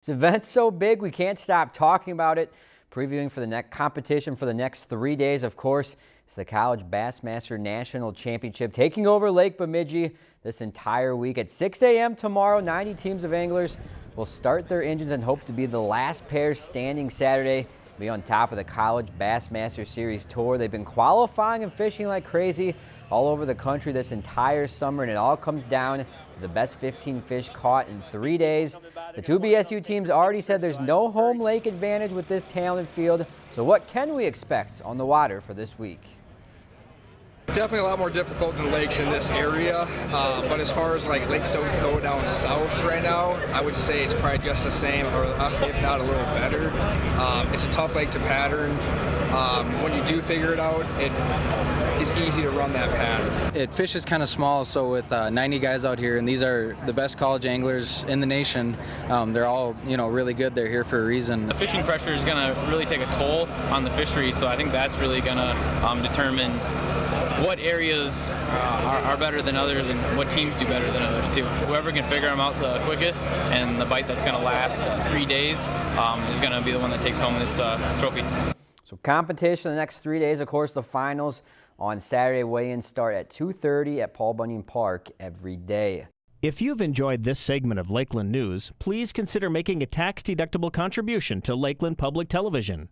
This event's so big we can't stop talking about it. Previewing for the next competition for the next three days, of course, is the College Bassmaster National Championship taking over Lake Bemidji this entire week at 6 a.m. tomorrow. 90 teams of anglers will start their engines and hope to be the last pair standing Saturday. Be on top of the College Bassmaster Series Tour. They've been qualifying and fishing like crazy all over the country this entire summer, and it all comes down to the best 15 fish caught in three days. The two BSU teams already said there's no home lake advantage with this talented field, so what can we expect on the water for this week? Definitely a lot more difficult than lakes in this area, uh, but as far as like lakes don't go down south right now, I would say it's probably just the same, or if not a little better. Um, it's a tough lake to pattern. Um, when you do figure it out, it is easy to run that pattern. It fishes kind of small, so with uh, 90 guys out here, and these are the best college anglers in the nation. Um, they're all, you know, really good. They're here for a reason. The fishing pressure is going to really take a toll on the fishery, so I think that's really going to um, determine what areas uh, are, are, better than others and what teams do better than others too. Whoever can figure them out the quickest and the bite that's going to last three days um, is going to be the one that takes home this uh, trophy. So competition the next three days, of course, the finals on Saturday weigh-ins start at 2.30 at Paul Bunyan Park every day. If you've enjoyed this segment of Lakeland News, please consider making a tax-deductible contribution to Lakeland Public Television.